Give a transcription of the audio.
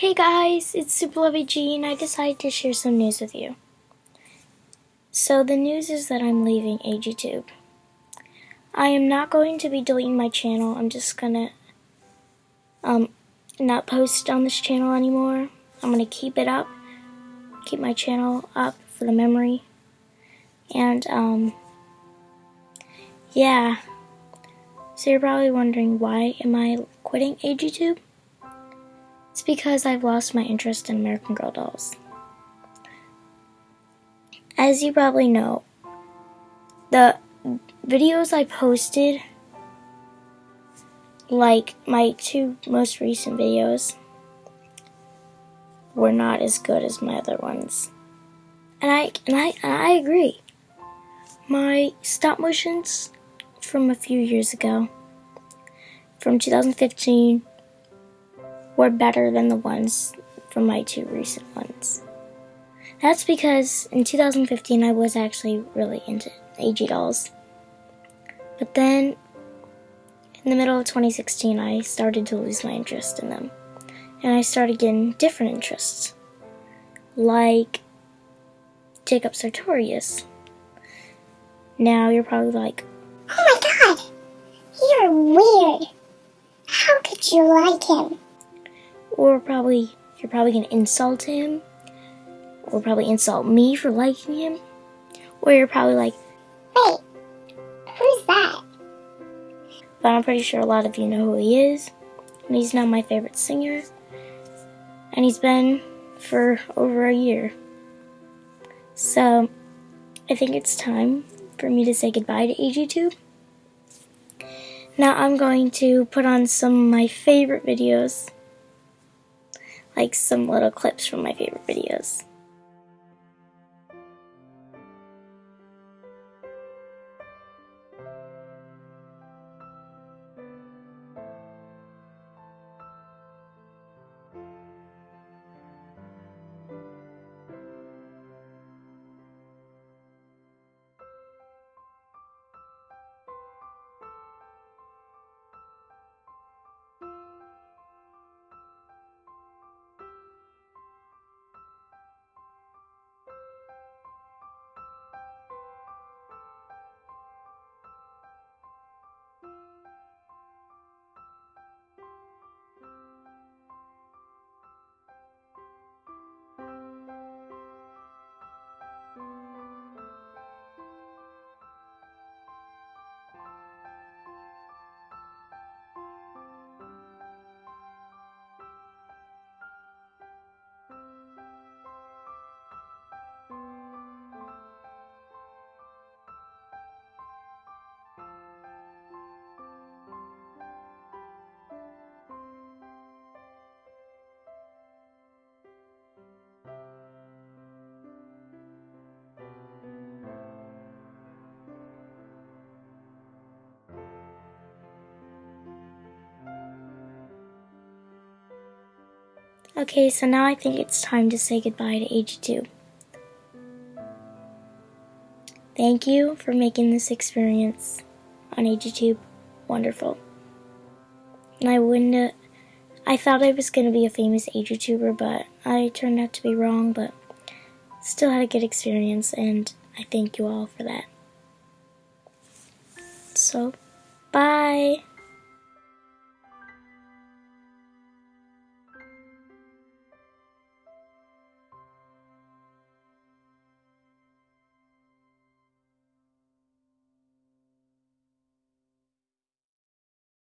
Hey guys, it's Super Lovey and I decided to share some news with you. So the news is that I'm leaving AGTube. I am not going to be deleting my channel. I'm just gonna um not post on this channel anymore. I'm gonna keep it up, keep my channel up for the memory. And um yeah. So you're probably wondering why am I quitting AGTube? It's because I've lost my interest in American Girl dolls. As you probably know, the videos I posted, like my two most recent videos, were not as good as my other ones. And I and I and I agree. My stop motions from a few years ago, from 2015 were better than the ones from my two recent ones. That's because in 2015 I was actually really into AG dolls. But then in the middle of 2016 I started to lose my interest in them. And I started getting different interests. Like Jacob Sartorius. Now you're probably like, Oh my god! You're weird. How could you like him? Or probably you're probably gonna insult him, or probably insult me for liking him, or you're probably like, Wait, who's that? but I'm pretty sure a lot of you know who he is, and he's now my favorite singer, and he's been for over a year. So, I think it's time for me to say goodbye to AGTube. Now I'm going to put on some of my favorite videos like some little clips from my favorite videos. Okay, so now I think it's time to say goodbye to AGTube. Thank you for making this experience on AGTube wonderful. And I wouldn't have, I thought I was going to be a famous AGTuber, but I turned out to be wrong, but still had a good experience, and I thank you all for that. So, bye!